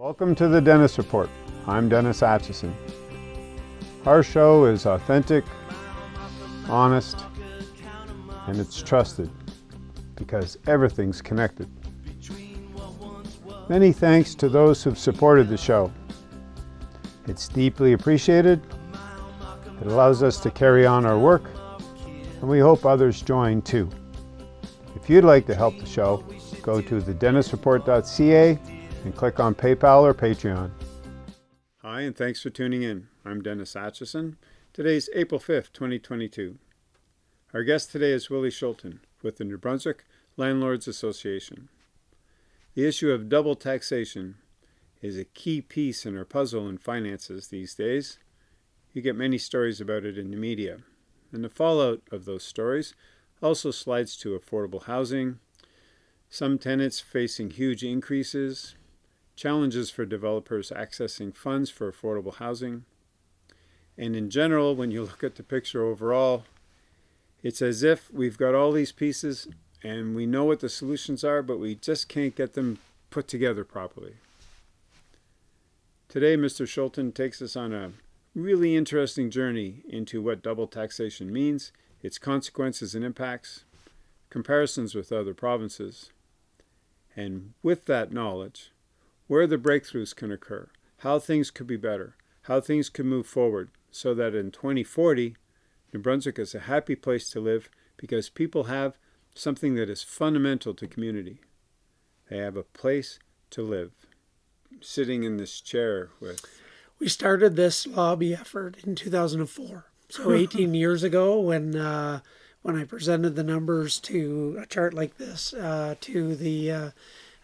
Welcome to the Dennis Report. I'm Dennis Atchison. Our show is authentic, honest, and it's trusted because everything's connected. Many thanks to those who've supported the show. It's deeply appreciated. It allows us to carry on our work, and we hope others join too. If you'd like to help the show, go to thedennisreport.ca and click on PayPal or Patreon. Hi, and thanks for tuning in. I'm Dennis Atchison. Today's April 5th, 2022. Our guest today is Willie Schulten with the New Brunswick Landlords Association. The issue of double taxation is a key piece in our puzzle in finances these days. You get many stories about it in the media, and the fallout of those stories also slides to affordable housing, some tenants facing huge increases, challenges for developers accessing funds for affordable housing. And in general, when you look at the picture overall, it's as if we've got all these pieces and we know what the solutions are, but we just can't get them put together properly. Today, Mr. Schulten takes us on a really interesting journey into what double taxation means, its consequences and impacts, comparisons with other provinces. And with that knowledge, where the breakthroughs can occur, how things could be better, how things could move forward, so that in 2040, New Brunswick is a happy place to live because people have something that is fundamental to community. They have a place to live. Sitting in this chair with. We started this lobby effort in 2004. So 18 years ago, when uh, when I presented the numbers to a chart like this uh, to the uh,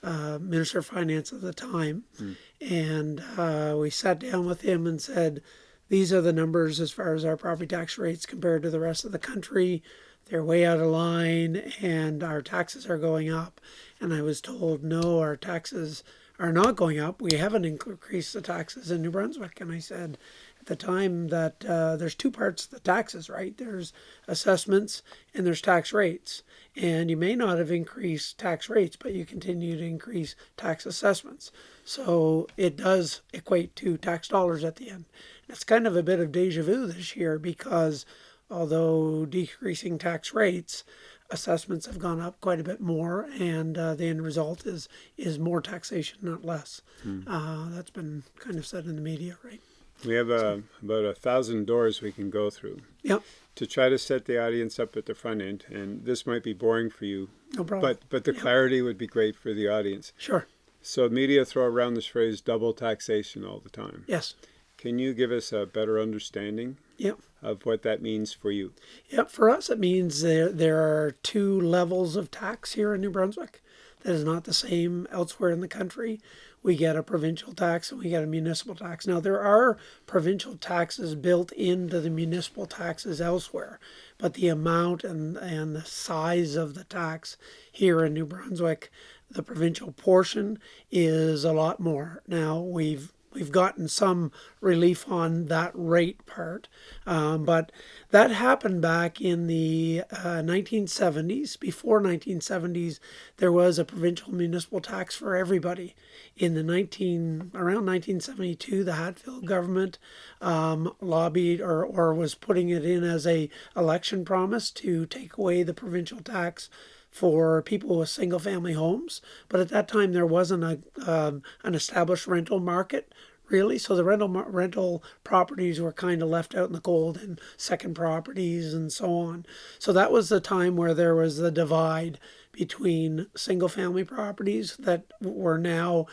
uh, Minister of Finance at the time, mm. and uh, we sat down with him and said, "These are the numbers as far as our property tax rates compared to the rest of the country. They're way out of line, and our taxes are going up." And I was told, "No, our taxes." Are not going up. We haven't increased the taxes in New Brunswick. And I said, the time that uh, there's two parts to the taxes, right? There's assessments and there's tax rates. And you may not have increased tax rates, but you continue to increase tax assessments. So it does equate to tax dollars at the end. And it's kind of a bit of deja vu this year because although decreasing tax rates, assessments have gone up quite a bit more, and uh, the end result is is more taxation, not less. Hmm. Uh, that's been kind of said in the media, right? We have uh, about a thousand doors we can go through. Yep. To try to set the audience up at the front end, and this might be boring for you. No problem. But but the yep. clarity would be great for the audience. Sure. So media throw around this phrase double taxation all the time. Yes. Can you give us a better understanding yep. of what that means for you? Yep. For us, it means there there are two levels of tax here in New Brunswick. That is not the same elsewhere in the country we get a provincial tax and we get a municipal tax. Now, there are provincial taxes built into the municipal taxes elsewhere, but the amount and, and the size of the tax here in New Brunswick, the provincial portion, is a lot more. Now, we've we've gotten some relief on that rate part. Um, but that happened back in the uh, 1970s. Before 1970s, there was a provincial municipal tax for everybody. In the 19 around 1972, the Hatfield government um, lobbied or, or was putting it in as a election promise to take away the provincial tax for people with single family homes. But at that time, there wasn't a, um, an established rental market really. So the rental rental properties were kind of left out in the cold and second properties and so on. So that was the time where there was the divide between single family properties that were now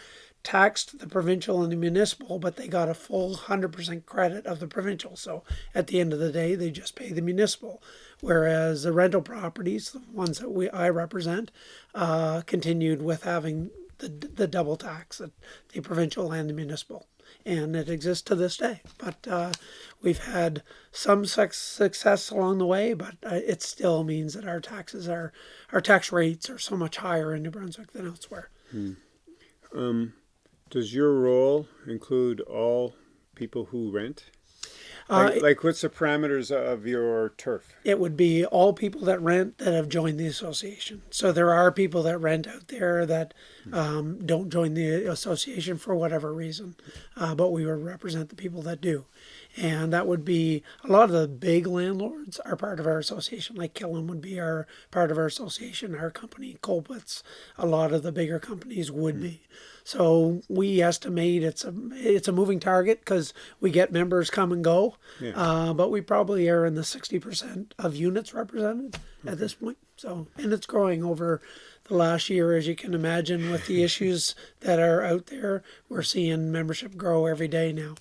taxed the provincial and the municipal, but they got a full 100% credit of the provincial. So at the end of the day, they just pay the municipal. Whereas the rental properties, the ones that we I represent, uh, continued with having the, the double tax, the provincial and the municipal and it exists to this day. But uh, we've had some success along the way, but uh, it still means that our taxes are our tax rates are so much higher in New Brunswick than elsewhere. Hmm. Um, does your role include all people who rent? Uh, Like, like what's the parameters of your turf? it would be all people that rent that have joined the association. So there are people that rent out there that um, don't join the association for whatever reason, uh, but we would represent the people that do. And that would be a lot of the big landlords are part of our association, like Killam would be our part of our association, our company, Colpitts, a lot of the bigger companies would be. So we estimate it's a it's a moving target because we get members come and go, Yeah. uh, but we probably are in the sixty percent of units represented at this point. So and it's growing over the last year, as you can imagine, with the issues that are out there. We're seeing membership grow every day now.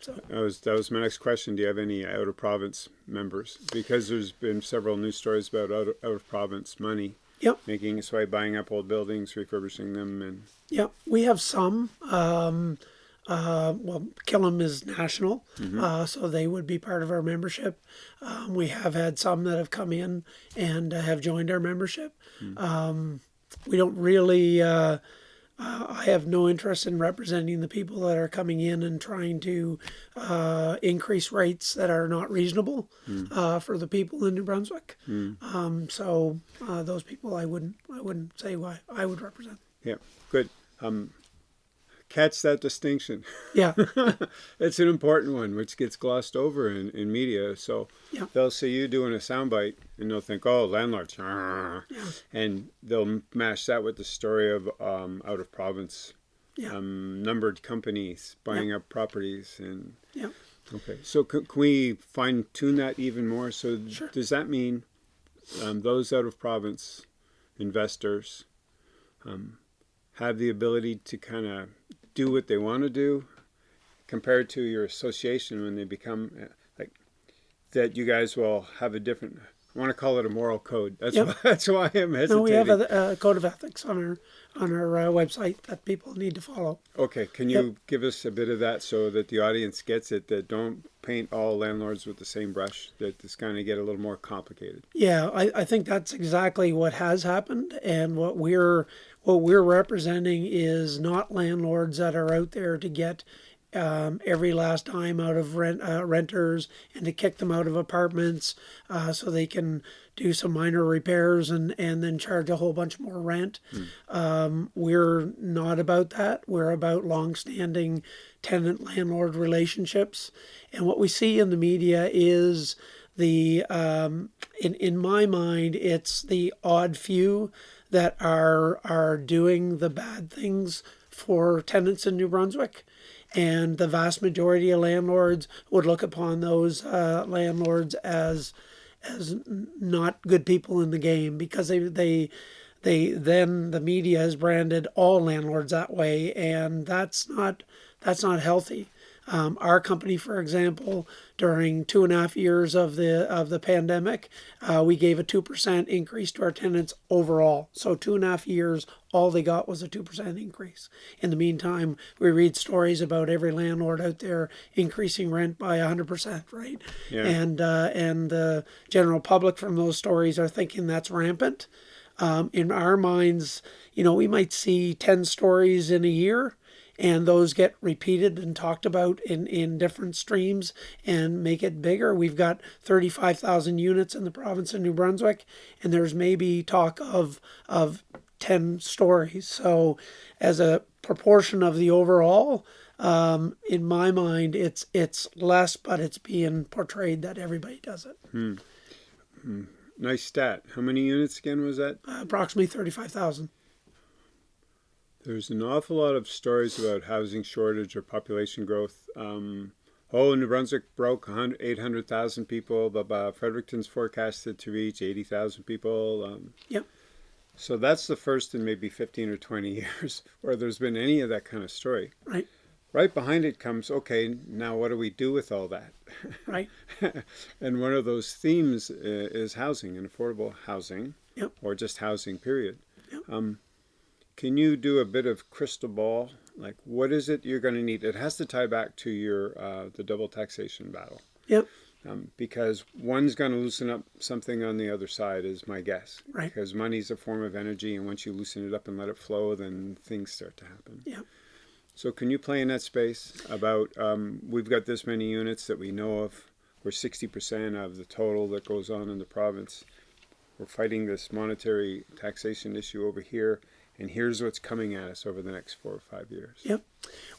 So That was that was my next question. Do you have any out of province members? Because there's been several news stories about out of, out of province money yep, making its way, buying up old buildings, refurbishing them, and yeah, We have some. Um, uh, well, Killam is national, uh, so they would be part of our membership. Um, we have had some that have come in and uh, have joined our membership. Um, we don't really. Uh, I have no interest in representing the people that are coming in and trying to uh, increase rates that are not reasonable uh, for the people in New Brunswick. Um, so uh, those people, I wouldn't, I wouldn't say why I would represent. yeah, good. Um, catch that distinction. Yeah, it's an important one, which gets glossed over in, in media. So Yeah. they'll see you doing a soundbite, and they'll think, "Oh, landlords," ah," and they'll mash that with the story of um, out of province yeah, um, numbered companies buying up properties and yeah. okay so can, can we fine tune that even more so Sure. does that mean um, those out of province investors um, have the ability to kind of do what they want to do compared to your association when they become uh, like that you guys will have a different I want to call it a moral code. That's Yep. why, that's why I'm hesitating. No, we have a, a code of ethics on our on our uh, website that people need to follow. Okay, can you give us a bit of that so that the audience gets it? That don't paint all landlords with the same brush. That it's going to get a little more complicated. Yeah, I, I think that's exactly what has happened, and what we're what we're representing is not landlords that are out there to get um, every last dime out of rent uh, renters and to kick them out of apartments uh, so they can do some minor repairs and and then charge a whole bunch more rent. Um, we're not about that. We're about long-standing tenant landlord relationships, and what we see in the media is the um, in in my mind it's the odd few that are are doing the bad things for tenants in New Brunswick. And the vast majority of landlords would look upon those uh, landlords as as not good people in the game because they they they then the media has branded all landlords that way. And that's not that's not healthy um, our company, for example, during two and a half years of the of the pandemic, uh, we gave a two percent increase to our tenants overall. So two and a half years, all they got was a two percent increase. In the meantime, we read stories about every landlord out there increasing rent by hundred percent, right? Yeah. And uh, and the general public from those stories are thinking that's rampant. Um, in our minds, you know, we might see ten stories in a year and those get repeated and talked about in, in different streams and make it bigger. We've got 35,000 units in the province of New Brunswick, and there's maybe talk of, of 10 stories. So, as a proportion of the overall, um, in my mind, it's it's less, but it's being portrayed that everybody does it. Hmm. Nice stat. How many units again was that? Uh, approximately 35,000. There's an awful lot of stories about housing shortage or population growth. Um, oh, New Brunswick broke 800,000 people, but Fredericton's forecasted to reach 80,000 people. Um, Yep. so that's the first in maybe 15 or 20 years where there's been any of that kind of story. Right. Right behind it comes, okay, now what do we do with all that? Right. and one of those themes uh, is housing and affordable housing, Yep. or just housing, period. Yep. Um, can you do a bit of crystal ball? Like, what is it you're going to need? It has to tie back to your uh, the double taxation battle, Yep. um, because one's going to loosen up something on the other side, is my guess. Right. Because money's a form of energy, and once you loosen it up and let it flow, then things start to happen. Yep. So can you play in that space about, um, we've got this many units that we know of, we're sixty percent of the total that goes on in the province. We're fighting this monetary taxation issue over here, and here's what's coming at us over the next four or five years. Yep.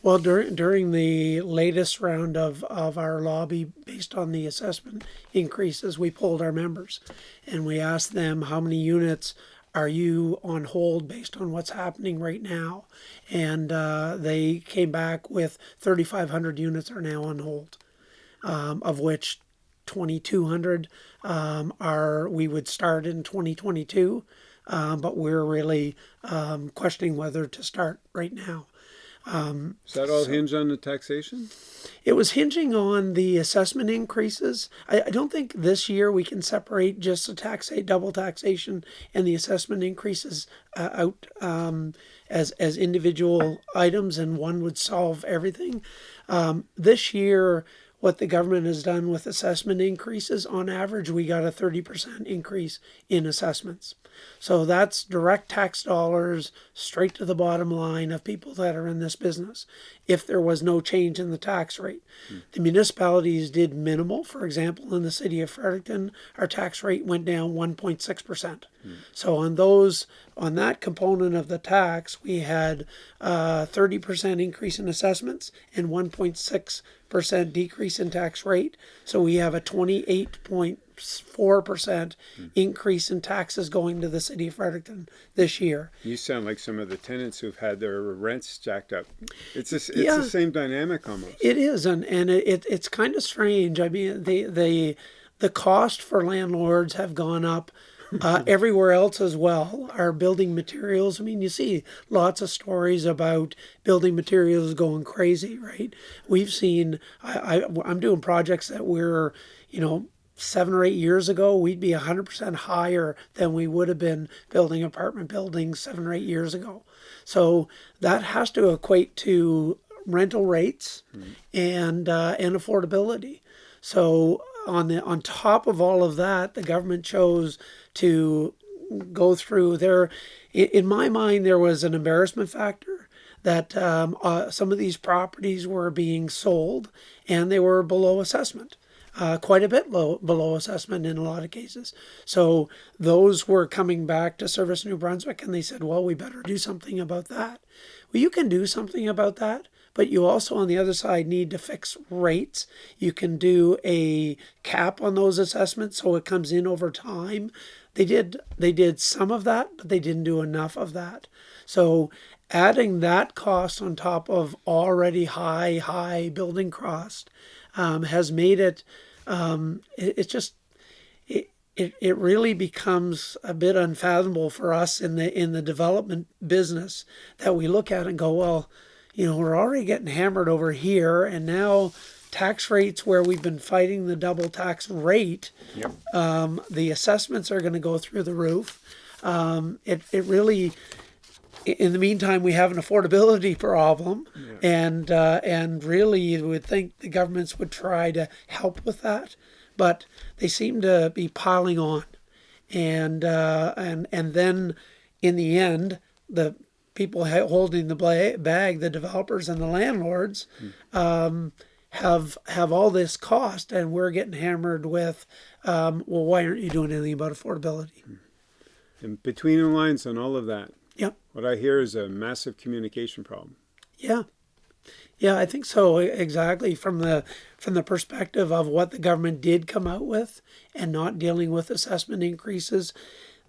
Well, during during the latest round of, of our lobby, based on the assessment increases, we polled our members, and we asked them how many units are you on hold based on what's happening right now, and uh, they came back with 3,500 units are now on hold, um, of which 2,200 um, are we would start in 2022, um, but we're really um, questioning whether to start right now. Does that all hinge on the taxation? It was hinging on the assessment increases. I, I don't think this year we can separate just the tax double taxation and the assessment increases uh, out um, as as individual items, and one would solve everything. Um, this year, what the government has done with assessment increases, on average, we got a 30% increase in assessments. So that's direct tax dollars straight to the bottom line of people that are in this business if there was no change in the tax rate. Hmm. The municipalities did minimal. For example, in the city of Fredericton, our tax rate went down 1.6%. So on those, on that component of the tax, we had uh, a 30% increase in assessments and 1.6% decrease in tax rate. So we have a 28.4% increase in taxes going to the city of Fredericton this year. You sound like some of the tenants who've had their rents jacked up. It's it's Yeah. the same dynamic almost. It is, and and it it's kind of strange. I mean, the the the cost for landlords have gone up. Uh, everywhere else as well. Our building materials. I mean, you see lots of stories about building materials going crazy, right? We've seen. I, I I'm doing projects that we're, you know, seven or eight years ago, we'd be 100% higher than we would have been building apartment buildings seven or eight years ago. So that has to equate to rental rates and uh, and affordability. So on the on top of all of that, the government chose to go through there. In, my mind, there was an embarrassment factor that um, uh, some of these properties were being sold and they were below assessment uh, quite a bit low, below assessment in a lot of cases. So those were coming back to Service New Brunswick and they said, well, we better do something about that. Well, you can do something about that, but you also, on the other side, need to fix rates. You can do a cap on those assessments so it comes in over time. They did they did some of that, but they didn't do enough of that. So adding that cost on top of already high high building cost um, has made it um, it, it's just it, it it really becomes a bit unfathomable for us in the in the development business that we look at and go well you know we're already getting hammered over here and now tax rates where we've been fighting the double tax rate Yep. um, the assessments are going to go through the roof. Um, it, it really in the meantime, we have an affordability problem, and uh, and really, you would think the governments would try to help with that, but they seem to be piling on, and uh, and and then in the end, the people holding the bag, the developers and the landlords, um, have have all this cost, and we're getting hammered with, um, well, why aren't you doing anything about affordability? And between the lines on all of that, Yep. what I hear is a massive communication problem. Yeah. Yeah, I think so exactly from the from the perspective of what the government did come out with and not dealing with assessment increases.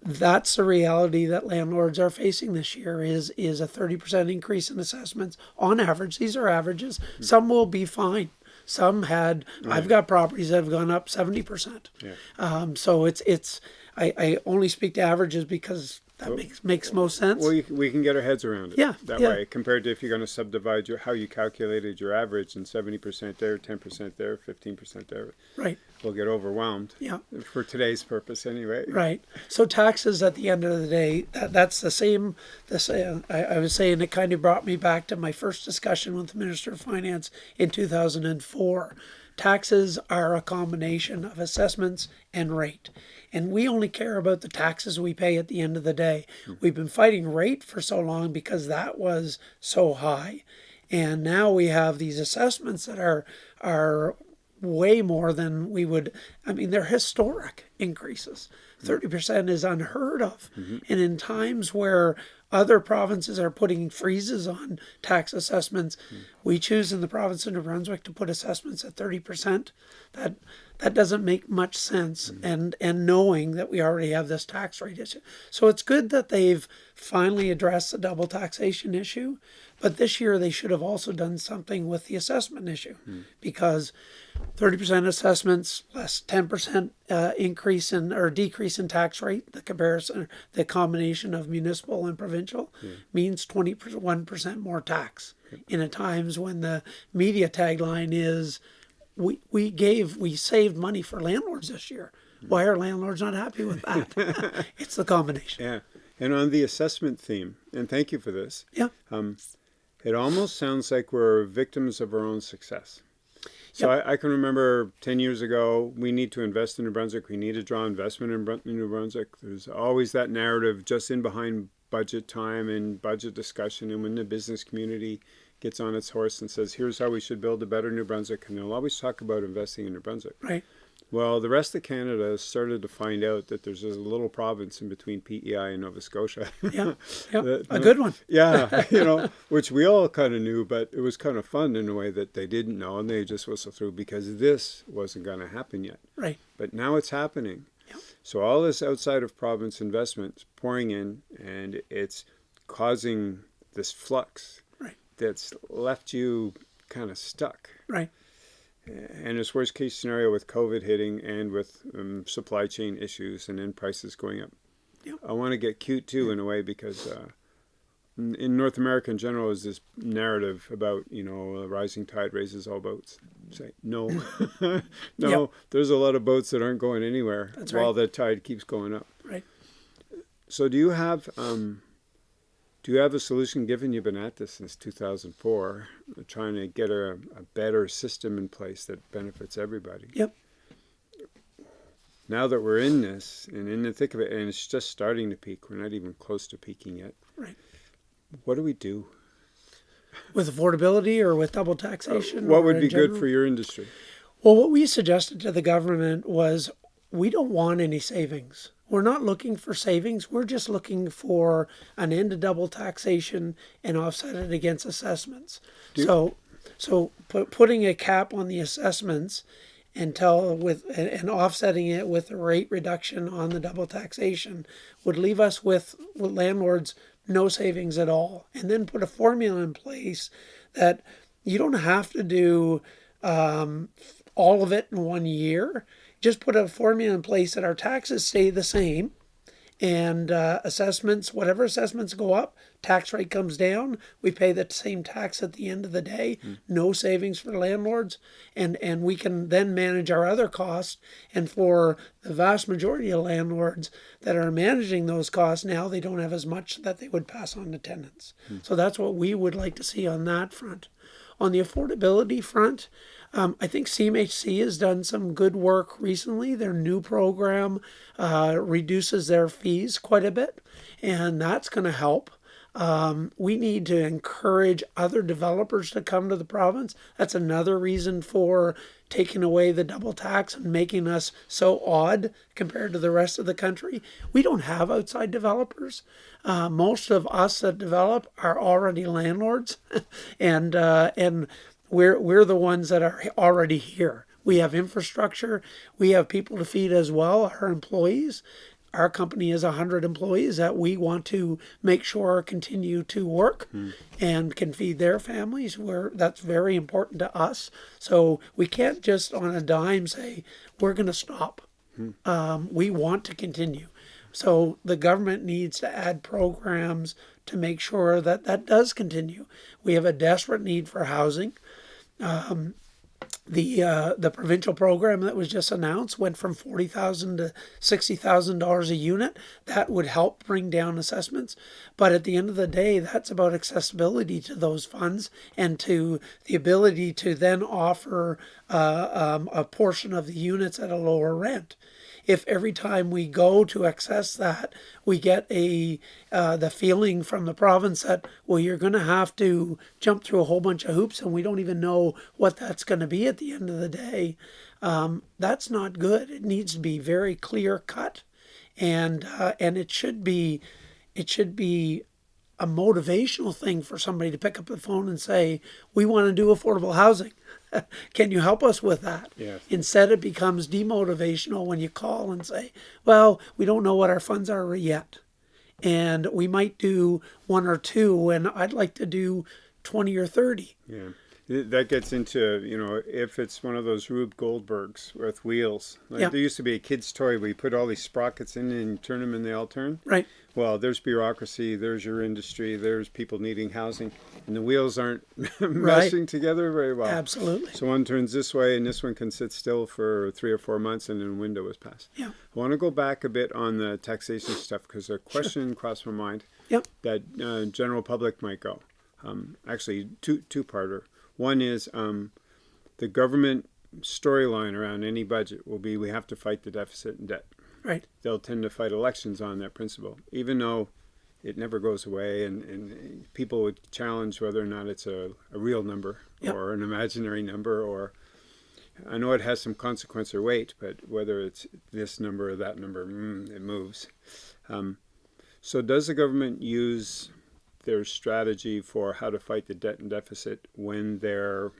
That's the reality that landlords are facing this year is is a 30% increase in assessments on average. These are averages. Some will be fine. Some had I've got properties that have gone up 70%. Yeah. Um, so it's it's I, I only speak to averages because that makes makes most sense. Well, you, we can get our heads around it. Yeah, That yeah. way, compared to if you're going to subdivide your how you calculated your average and seventy percent there, ten percent there, fifteen percent there, right. we'll get overwhelmed. Yeah. For today's purpose, anyway. Right. So taxes at the end of the day, that, that's the same. The same. I, I was saying it kind of brought me back to my first discussion with the Minister of Finance in 2004. Taxes are a combination of assessments and rate. And we only care about the taxes we pay at the end of the day. We've been fighting rate for so long because that was so high. and now we have these assessments that are are way more than we would. I mean, they're historic increases. 30% is unheard of. Mm-hmm. And in times where other provinces are putting freezes on tax assessments, mm-hmm. we choose in the province of New Brunswick to put assessments at 30%. That that doesn't make much sense mm-hmm. and and knowing that we already have this tax rate issue. So it's good that they've finally addressed the double taxation issue, but this year they should have also done something with the assessment issue mm. because 30% assessments less 10% uh, increase in or decrease in tax rate the comparison the combination of municipal and provincial yeah. means 21% more tax in a times when the media tagline is we, we gave we saved money for landlords this year why are landlords not happy with that it's the combination yeah and on the assessment theme and thank you for this yeah um, it almost sounds like we're victims of our own success so yep. I, I, can remember 10 years ago, we need to invest in New Brunswick. We need to draw investment in New Brunswick. There's always that narrative just in behind budget time and budget discussion. And when the business community gets on its horse and says, here's how we should build a better New Brunswick, and they'll always talk about investing in New Brunswick. Right. Well, the rest of Canada started to find out that there's a little province in between PEI and Nova Scotia. Yeah, yeah that, a good one. yeah, you know, which we all kind of knew, but it was kind of fun in a way that they didn't know, and they just whistled through because this wasn't going to happen yet. Right. But now it's happening. Yep. So all this outside of province investment is pouring in, and it's causing this flux. That's left you kind of stuck. Right and its worst case scenario with COVID hitting and with um, supply chain issues and then prices going up. Yep. I want to get cute too in a way because uh, in North America in general is this narrative about you know a rising tide raises all boats. Say no, no. Yep. There's a lot of boats that aren't going anywhere That's while right. the tide keeps going up. Right. So do you have um, do you have a solution, given you've been at this since 2004, trying to get a, a better system in place that benefits everybody? Yep. Now that we're in this and in the thick of it, and it's just starting to peak, we're not even close to peaking yet. Right. What do we do? With affordability or with double taxation? Uh, what would be general? good for your industry? Well, what we suggested to the government was we don't want any savings. We're not looking for savings. We're just looking for an end to double taxation and offset it against assessments. So, so put, putting a cap on the assessments until with and offsetting it with a rate reduction on the double taxation would leave us with, with landlords no savings at all. And then put a formula in place that you don't have to do um, all of it in one year just put a formula in place that our taxes stay the same and uh, assessments, whatever assessments go up, tax rate comes down. We pay the same tax at the end of the day. Mm. No savings for landlords, and and we can then manage our other costs. And for the vast majority of landlords that are managing those costs now, they don't have as much that they would pass on to tenants. Mm. So that's what we would like to see on that front. On the affordability front, um, I think CMHC has done some good work recently. Their new program uh, reduces their fees quite a bit, and that's going to help. Um, we need to encourage other developers to come to the province. That's another reason for taking away the double tax and making us so odd compared to the rest of the country. We don't have outside developers. Uh, most of us that develop are already landlords, and uh, and we're, we're the ones that are already here. We have infrastructure. We have people to feed as well, our employees. Our company has 100 employees that we want to make sure continue to work mm. and can feed their families. Where that's very important to us. So we can't just on a dime say, we're going to stop. Mm. Um, we want to continue. So the government needs to add programs to make sure that that does continue. We have a desperate need for housing. Um, the uh, the provincial program that was just announced went from forty thousand to sixty thousand dollars a unit. That would help bring down assessments, but at the end of the day, that's about accessibility to those funds and to the ability to then offer uh, um, a portion of the units at a lower rent if every time we go to access that, we get a uh, the feeling from the province that well, you're going to have to jump through a whole bunch of hoops, and we don't even know what that's going to be at the end of the day. Um, that's not good. It needs to be very clear cut, and uh, and it should be it should be a motivational thing for somebody to pick up the phone and say, "We want to do affordable housing." Can you help us with that? Yes. Instead, it becomes demotivational when you call and say, well, we don't know what our funds are yet. And we might do one or two, and I'd like to do 20 or 30. Yeah. That gets into, you know, if it's one of those Rube Goldbergs with wheels. Like Yeah. There used to be a kid's toy where you put all these sprockets in and turn them and they all turn. Right. Well, there's bureaucracy, there's your industry, there's people needing housing, and the wheels aren't meshing together very well. Absolutely. So one turns this way, and this one can sit still for three or four months, and then a window is passed. Yeah. I want to go back a bit on the taxation stuff because a question crossed my mind Yep. that uh, general public might go. Um, actually, two two parter. One is um, the government storyline around any budget will be we have to fight the deficit and debt. Right. They'll tend to fight elections on that principle, even though it never goes away, and, and people would challenge whether or not it's a, a real number Yep. or an imaginary number or I know it has some consequence or weight, but whether it's this number or that number, mm, it moves. Um, so, does the government use their strategy for how to fight the debt and deficit when they're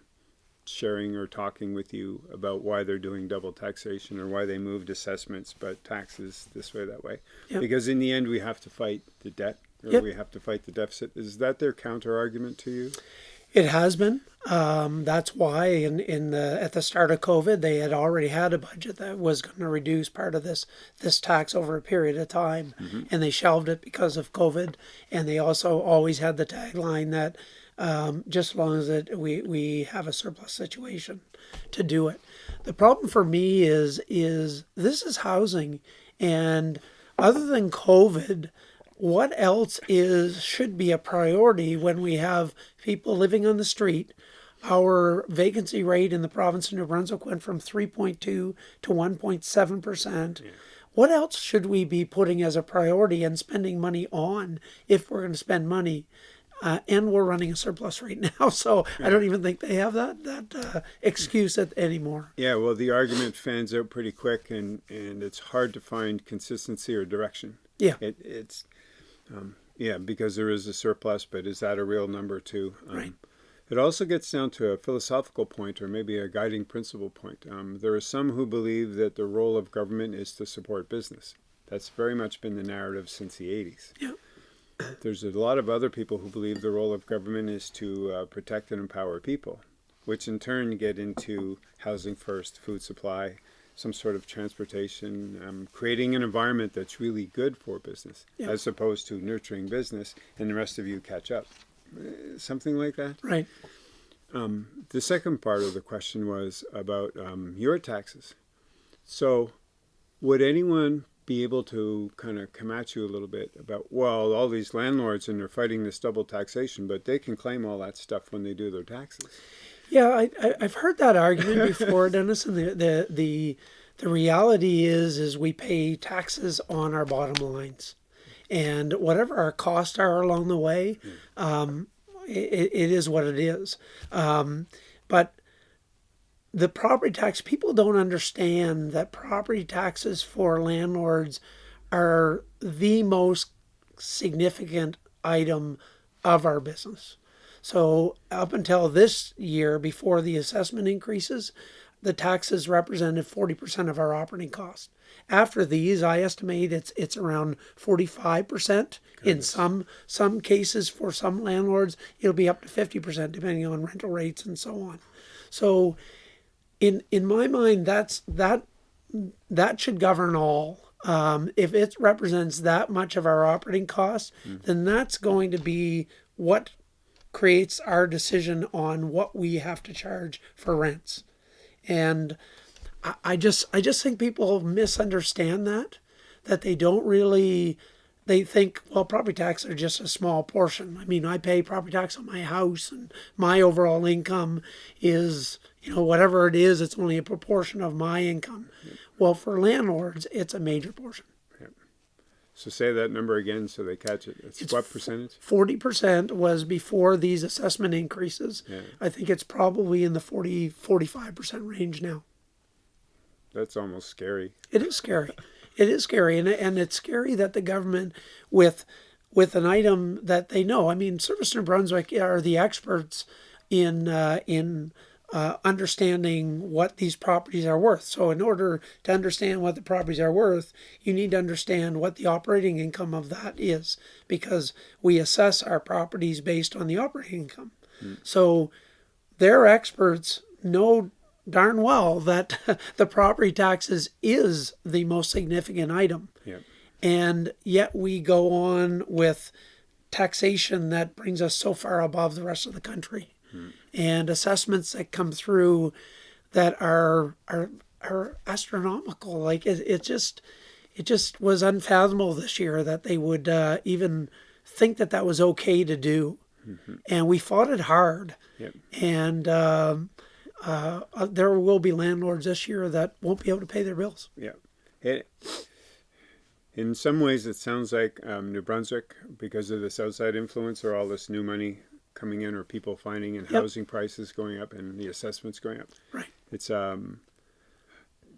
sharing or talking with you about why they're doing double taxation or why they moved assessments but taxes this way, that way? Yep. Because in the end, we have to fight the debt or Yep. we have to fight the deficit. Is that their counter argument to you? It has been. Um, that's why in, in the at the start of COVID, they had already had a budget that was going to reduce part of this this tax over a period of time, and they shelved it because of COVID. And they also always had the tagline that um, just as long as it, we we have a surplus situation to do it. The problem for me is is this is housing, and other than COVID, what else is should be a priority when we have people living on the street? Our vacancy rate in the province of New Brunswick went from 3.2 to 1.7 percent. What else should we be putting as a priority and spending money on if we're going to spend money? Uh, and we're running a surplus right now, so I don't even think they have that that uh, excuse at, anymore. Yeah, well, the argument fans out pretty quick, and, and it's hard to find consistency or direction. Yeah. It, it's, um, yeah, because there is a surplus, but is that a real number too? Um, Right. It also gets down to a philosophical point or maybe a guiding principle point. Um, there are some who believe that the role of government is to support business. That's very much been the narrative since the 80s. Yeah. There's a lot of other people who believe the role of government is to uh, protect and empower people, which in turn get into housing first, food supply, some sort of transportation, um, creating an environment that's really good for business, Yeah. as opposed to nurturing business and the rest of you catch up. Uh, Something like that. Right. The second part of the question was about um, your taxes. So, would anyone be able to kind of come at you a little bit about, well, all these landlords and they're fighting this double taxation, but they can claim all that stuff when they do their taxes? Yeah, I, I, I've heard that argument before, Dennis. And the, the the the reality is, is we pay taxes on our bottom lines, and whatever our costs are along the way, um, it, it is what it is. Um, but the property tax people don't understand that property taxes for landlords are the most significant item of our business. So up until this year, before the assessment increases, the taxes represented 40% of our operating cost. After these, I estimate it's it's around 45%. In some some cases, for some landlords, it'll be up to 50%, depending on rental rates and so on. So, in in my mind, that's that that should govern all. Um, if it represents that much of our operating costs, then that's going to be what creates our decision on what we have to charge for rents. and I, I just I just think people misunderstand that that they don't really they think well property tax are just a small portion. I mean I pay property tax on my house and my overall income is you know whatever it is it's only a proportion of my income. Well for landlords it's a major portion. So say that number again so they catch it. It's, It's what percentage? Forty percent was before these assessment increases. Yeah. I think it's probably in the 40 45 percent range now. That's almost scary. It is scary. It is scary, and and it's scary that the government, with with an item that they know. I mean, Service New Brunswick are the experts in uh, in uh, understanding what these properties are worth. So, in order to understand what the properties are worth, you need to understand what the operating income of that is, because we assess our properties based on the operating income. So, their experts know darn well that the property taxes is the most significant item. Yeah. And yet we go on with taxation that brings us so far above the rest of the country. And assessments that come through that are are are astronomical. Like it, it just it just was unfathomable this year that they would uh, even think that that was okay to do. And we fought it hard. Yep. And um, uh, uh, there will be landlords this year that won't be able to pay their bills. Yeah. It, in some ways, it sounds like um, New Brunswick, because of this outside influence or all this new money coming in or people finding and Yep. housing prices going up and the assessments going up. Right. It's um,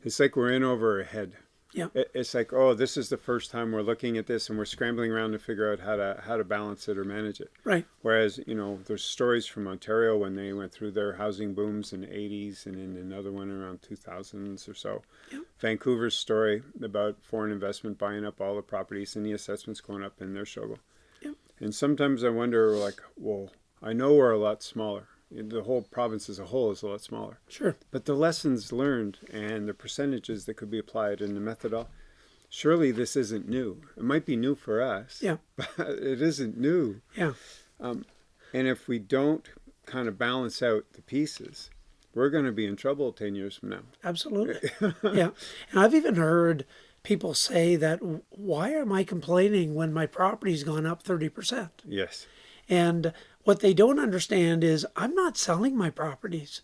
it's like we're in over our head. Yeah. It, it's like, oh, this is the first time we're looking at this and we're scrambling around to figure out how to how to balance it or manage it. Right. Whereas, you know, there's stories from Ontario when they went through their housing booms in the 80s and in another one around 2000s or so. Yep. Vancouver's story about foreign investment buying up all the properties and the assessments going up in their struggle. Yep. And sometimes I wonder, like, well, I know we're a lot smaller. The whole province as a whole is a lot smaller. Sure. But the lessons learned and the percentages that could be applied and the methodology, surely this isn't new. It might be new for us, Yeah. but it isn't new. Yeah. Um, and if we don't kind of balance out the pieces, we're going to be in trouble 10 years from now. Absolutely. yeah. And I've even heard people say that why am I complaining when my property's gone up 30%? Yes. And what they don't understand is I'm not selling my properties.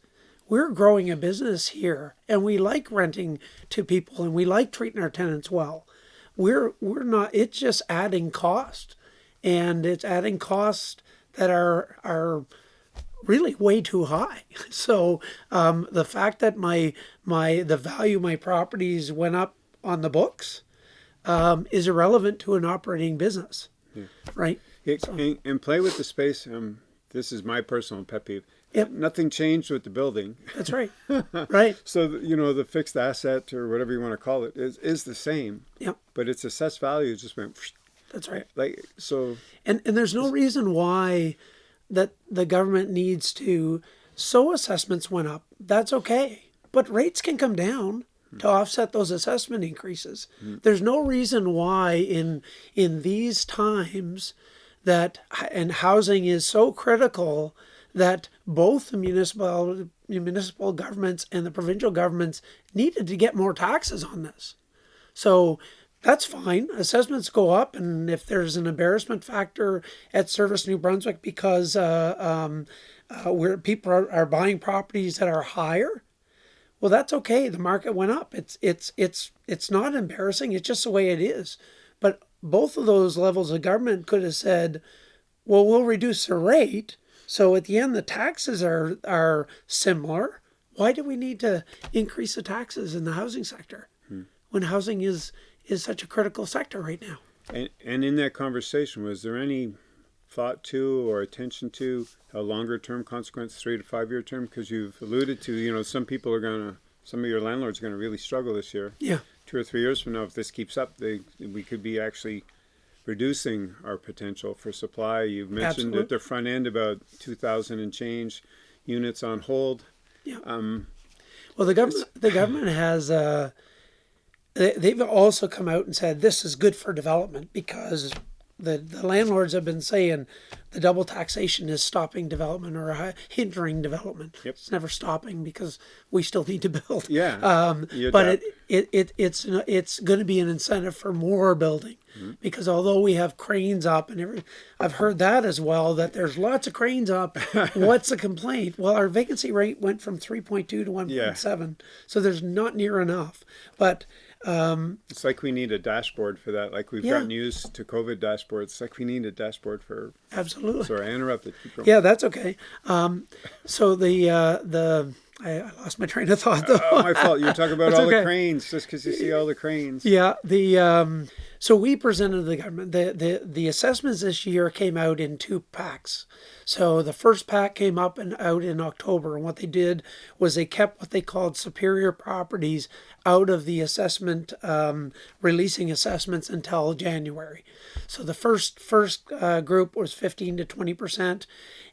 We're growing a business here and we like renting to people and we like treating our tenants well. We're we're not it's just adding cost. And it's adding cost that are are really way too high. So um, the fact that my my the value of my properties went up on the books um, is irrelevant to an operating business, right? And, and play with the space. Um, this is my personal pet peeve. Yep. Nothing changed with the building. That's right, right? So, you know, the fixed asset or whatever you want to call it is, is the same, Yep, but its assessed value just went that's right. like, so, And and there's no reason why that the government needs to. So assessments went up. That's okay, but rates can come down to offset those assessment increases. There's no reason why in in these times that and housing is so critical that both the municipal municipal governments and the provincial governments needed to get more taxes on this. So that's fine. Assessments go up, and if there's an embarrassment factor at Service New Brunswick because uh, um, uh, where people are, are buying properties that are higher, well, that's okay. The market went up. It's it's it's it's not embarrassing. It's just the way it is. Both of those levels of government could have said, "Well, we'll reduce the rate." So at the end, the taxes are are similar. Why do we need to increase the taxes in the housing sector hmm. when housing is is such a critical sector right now? and, and in that conversation, was there any thought to or attention to a longer term consequence, three to five year term? Because you've alluded to, you know, some people are going to, some of your landlords are going to really struggle this year. Yeah, Two or three years from now, if this keeps up, they, we could be actually reducing our potential for supply. You've mentioned Absolutely. at the front end about 2,000 and change units on hold. yeah. Um, Well, the government the government has uh, they, they've also come out and said this is good for development because the, the landlords have been saying the double taxation is stopping development or hindering development. Yep. It's never stopping because we still need to build. Yeah, Um, but it, it, it it's it's going to be an incentive for more building Mm-hmm. because although we have cranes up and every, I've heard that as well that there's lots of cranes up. What's the complaint? Well, our vacancy rate went from 3.2 to 1.7, so there's not near enough. But It's like we need a dashboard for that. Like we've Yeah. gotten used to COVID dashboards. It's like we need a dashboard for. absolutely. Sorry, I interrupted. Yeah, that's okay. Um, so the uh, the I, I lost my train of thought though. Oh, my fault. You were talking about all the cranes just because you see all the cranes. Yeah, the um, so we presented the government the, the the assessments this year came out in two packs. So the first pack came up and out in October, and what they did was they kept what they called superior properties out of the assessment, um, releasing assessments until January. So the first first uh, group was fifteen to twenty percent.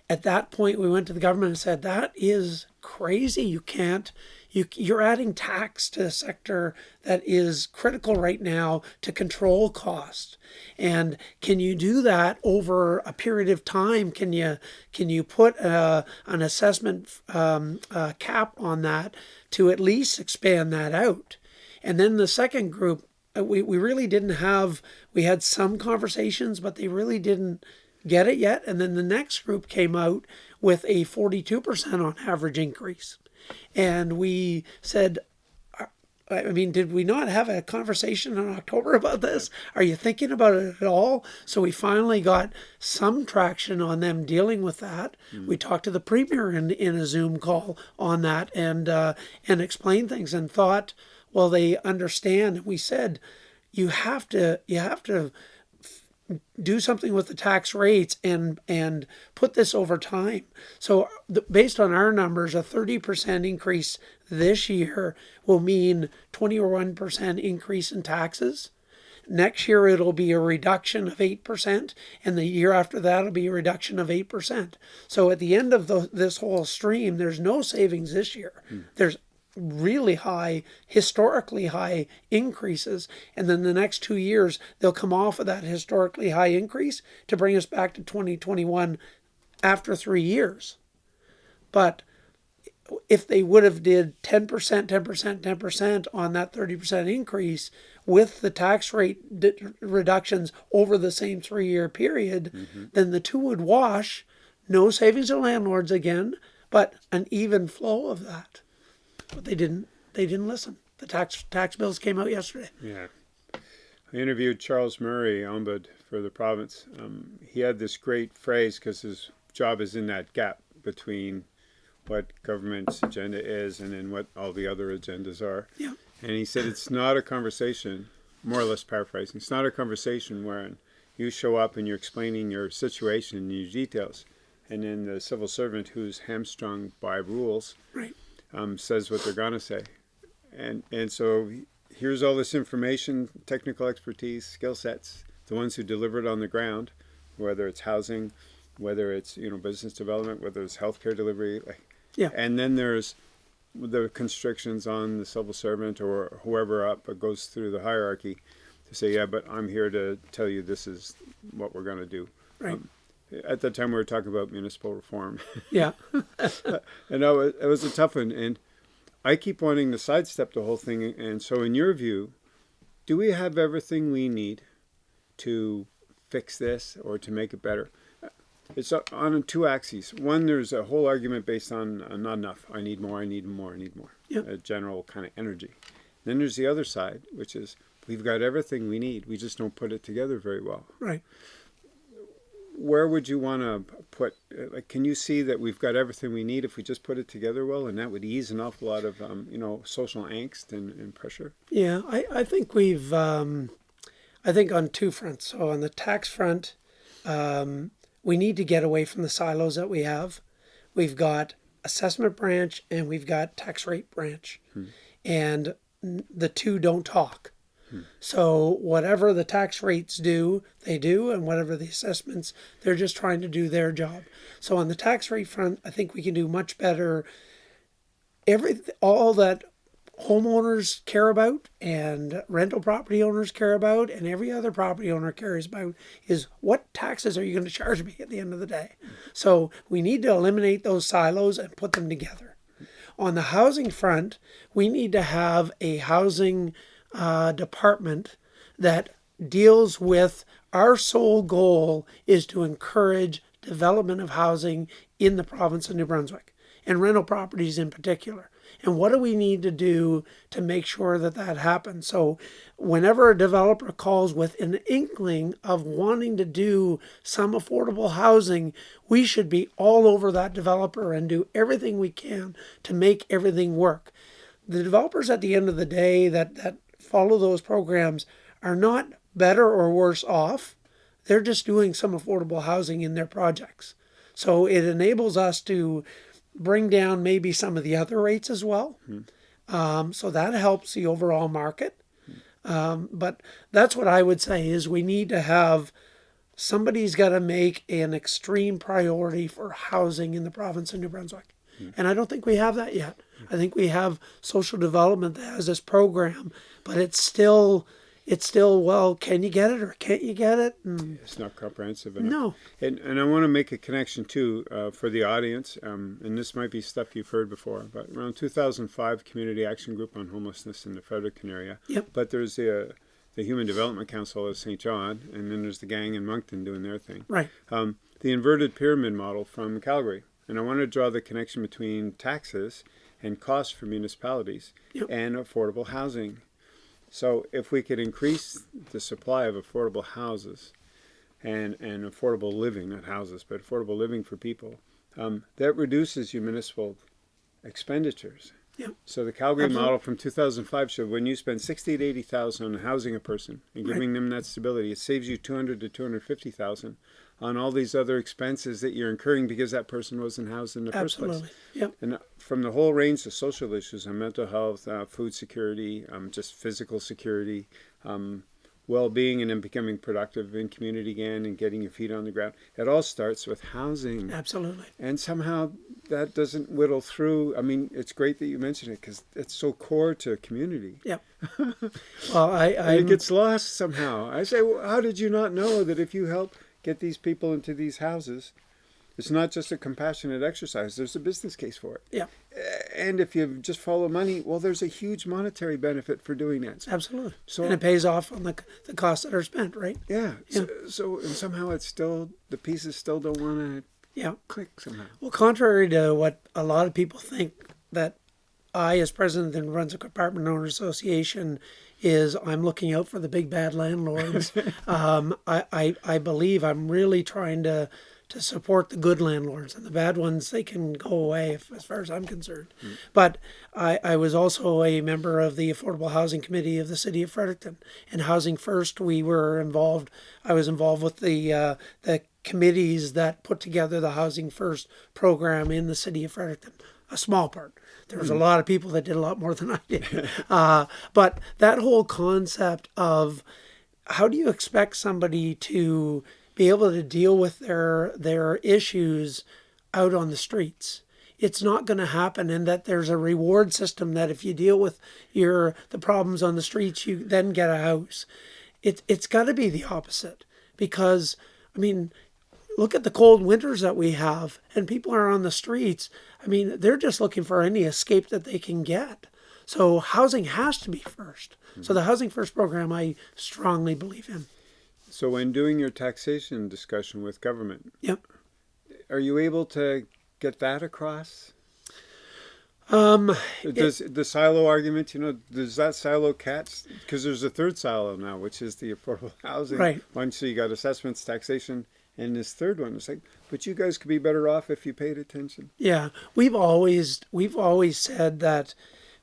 At that point, we went to the government and said that is crazy. You can't you, you're adding tax to a sector that is critical right now to control cost. And can you do that over a period of time? Can you can you put a, an assessment um, uh, cap on that to at least expand that out? And then the second group, uh, we, we really didn't have. We had some conversations, but they really didn't get it yet. And then the next group came out with a 42% on average increase. And we said, I mean, did we not have a conversation in October about this? Are you thinking about it at all? So we finally got some traction on them dealing with that. We talked to the premier in, in a Zoom call on that and uh, and explained things and thought, well, they understand. We said, you have to you have to do something with the tax rates and and put this over time. So the, based on our numbers, a 30% increase this year will mean 21% increase in taxes. Next year it'll be a reduction of 8% and the year after that it'll be a reduction of 8%. So at the end of the, this whole stream there's no savings this year. Hmm. There's really high, historically high increases. And then the next two years, they'll come off of that historically high increase to bring us back to 2021 after three years. But if they would have did 10%, 10%, 10% on that 30% increase with the tax rate reductions over the same three year period, mm-hmm. then the two would wash. No savings to landlords again, but an even flow of that but they didn't they didn't listen the tax tax bills came out yesterday Yeah. I interviewed Charles Murray, ombud for the province. Um, he had this great phrase because his job is in that gap between what government's agenda is and then what all the other agendas are. yeah And he said it's not a conversation, more or less paraphrasing, it's not a conversation wherein you show up and you're explaining your situation and your details. And then the civil servant who's hamstrung by rules right um, says what they're gonna say, and and so here's all this information, technical expertise, skill sets, the ones who deliver it on the ground, whether it's housing, whether it's you know business development, whether it's healthcare delivery, like, Yeah. and then there's the constrictions on the civil servant or whoever up goes through the hierarchy to say, yeah, but I'm here to tell you this is what we're gonna do. right At that time, we were talking about municipal reform. yeah And no, it, it was a tough one. And I keep wanting to sidestep the whole thing. And so, in your view, do we have everything we need to fix this or to make it better? It's on two axes. One, there's a whole argument based on uh, not enough. I need more, I need more, I need more. Yep. A general kind of energy. Then there's the other side, which is we've got everything we need. We just don't put it together very well right where would you want to put like can you see that we've got everything we need if we just put it together well and that would ease an awful lot of um, you know social angst and, and pressure? Yeah i i think we've um i think on two fronts. So on the tax front um we need to get away from the silos that we have. We've got assessment branch and we've got tax rate branch. And the two don't talk So whatever the tax rates do, they do, and whatever the assessments, they're just trying to do their job. So on the tax rate front, I think we can do much better. Every all that homeowners care about and rental property owners care about and every other property owner cares about is what taxes are you going to charge me at the end of the day so we need to eliminate those silos and put them together on the housing front we need to have a housing uh, department that deals with our sole goal is to encourage development of housing in the province of new brunswick and rental properties in particular and what do we need to do to make sure that that happens? So, whenever a developer calls with an inkling of wanting to do some affordable housing, we should be all over that developer and do everything we can to make everything work. The developers at the end of the day that, that follow those programs are not better or worse off. They're just doing some affordable housing in their projects. So it enables us to bring down maybe some of the other rates as well. Mm-hmm. Um, so that helps the overall market. Um, but that's what I would say is we need to have somebody's got to make an extreme priority for housing in the province of New Brunswick. And I don't think we have that yet. I think we have social development that has this program, but it's still it's still well can you get it or can't you get it? And it's not comprehensive enough. No. And, and i want to make a connection too uh, for the audience um, and this might be stuff you've heard before but around 2005 community action group on homelessness in the fredericton area. Yep. but there's the uh, the human development council of st john and then there's the gang in moncton doing their thing. Right. Um, the inverted pyramid model from calgary and i want to draw the connection between taxes and costs for municipalities yep. and affordable housing so if we could increase the supply of affordable houses and, and affordable living, not houses, but affordable living for people, um, that reduces your municipal expenditures. Yeah. So the Calgary Absolutely. model from 2005 showed when you spend 60 to 80,000 on housing a person and giving right. them that stability, it saves you 200 to 250,000 on all these other expenses that you're incurring because that person wasn't housed in the Absolutely. first place. Yep. And from the whole range of social issues on mental health, uh, food security, um, just physical security, um, well-being, and then becoming productive in community again and getting your feet on the ground. It all starts with housing. Absolutely. And somehow that doesn't whittle through. I mean, it's great that you mentioned it because it's so core to community. Yep. well, I, I it gets lost somehow. I say, well, how did you not know that if you help get these people into these houses. It's not just a compassionate exercise. There's a business case for it. Yeah. Uh, and if you just follow money, well, there's a huge monetary benefit for doing that. Absolutely. So and it pays off on the the costs that are spent, right? Yeah. yeah. So, so and somehow it's still the pieces still don't want to. Yeah. Click somehow. Well, contrary to what a lot of people think that I, as president of the Brunswick Apartment Owners Association, is I'm looking out for the big bad landlords. um, I, I, I believe I'm really trying to to support the good landlords and the bad ones they can go away if, as far as I'm concerned. Mm. But I, I was also a member of the Affordable Housing Committee of the City of Fredericton and Housing First. We were involved. I was involved with the uh, the committees that put together the Housing First program in the City of Fredericton. A small part. There was a lot of people that did a lot more than I did. Uh, but that whole concept of how do you expect somebody to be able to deal with their their issues out on the streets? It's not going to happen, and that there's a reward system that if you deal with your the problems on the streets, you then get a house. It it's got to be the opposite because I mean look at the cold winters that we have and people are on the streets i mean they're just looking for any escape that they can get so housing has to be 1st mm-hmm. so the housing first program i strongly believe in so when doing your taxation discussion with government yep are you able to get that across um, does it, the silo argument, you know, does that silo catch? Because there's a third silo now, which is the affordable housing. Right. Once you got assessments, taxation, and this third one was like, but you guys could be better off if you paid attention. Yeah, we've always we've always said that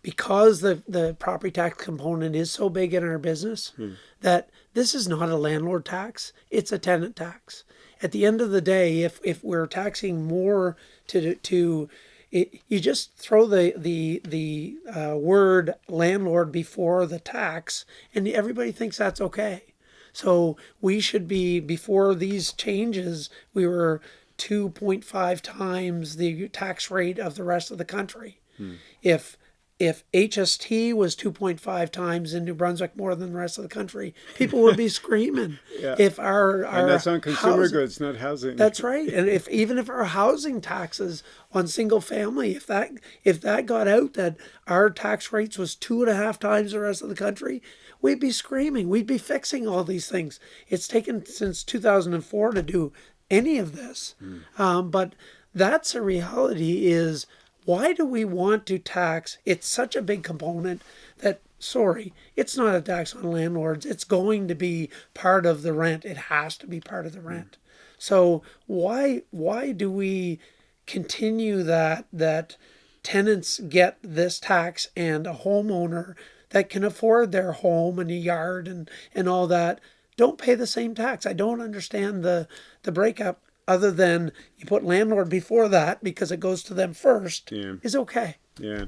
because the the property tax component is so big in our business hmm. that this is not a landlord tax; it's a tenant tax. At the end of the day, if if we're taxing more to to it, you just throw the the the uh, word landlord before the tax, and everybody thinks that's okay. So we should be, before these changes, we were 2.5 times the tax rate of the rest of the country. Hmm. If if HST was 2.5 times in New Brunswick more than the rest of the country, people would be screaming. Yeah. If our, our and that's on consumer housing- goods, not housing. That's right. And if even if our housing taxes on single family, if that if that got out that our tax rates was two and a half times the rest of the country, we'd be screaming. We'd be fixing all these things. It's taken since 2004 to do any of this, um, but that's a reality. Is why do we want to tax? It's such a big component that sorry, it's not a tax on landlords. It's going to be part of the rent. It has to be part of the rent. So why why do we continue that that tenants get this tax and a homeowner that can afford their home and a yard and, and all that don't pay the same tax? I don't understand the the breakup other than you put landlord before that because it goes to them first Yeah. is okay. Yeah.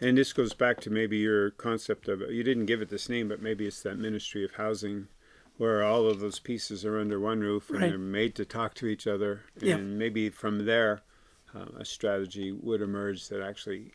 And this goes back to maybe your concept of you didn't give it this name, but maybe it's that Ministry of Housing where all of those pieces are under one roof and Right. they're made to talk to each other. And Yeah. maybe from there, uh, a strategy would emerge that actually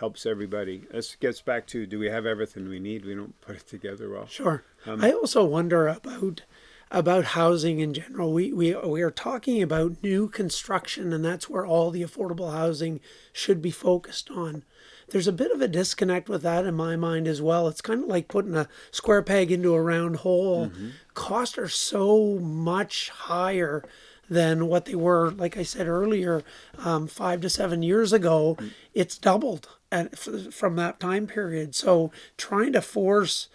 helps everybody. This gets back to do we have everything we need? We don't put it together well. Sure. Um, I also wonder about about housing in general. We, we we are talking about new construction, and that's where all the affordable housing should be focused on. There's a bit of a disconnect with that in my mind as well. It's kind of like putting a square peg into a round hole. Mm-hmm. Costs are so much higher than what they were, like I said earlier, um, five to seven years ago. Mm. It's doubled at, from that time period. So trying to force